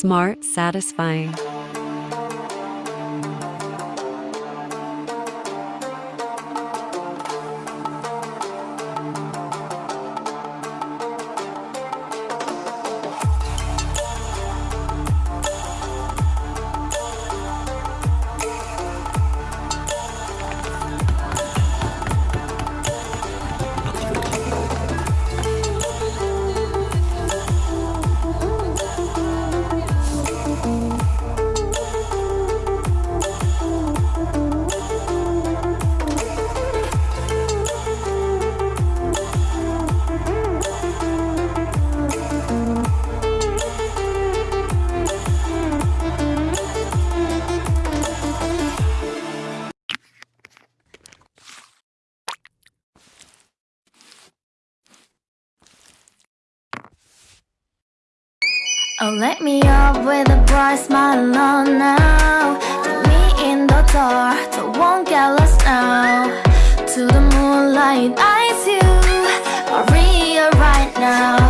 Smart, satisfying. Oh, let me up with a bright smile on now. Put me in the dark, so won't get lost now. To the moonlight, eyes you, Maria right now.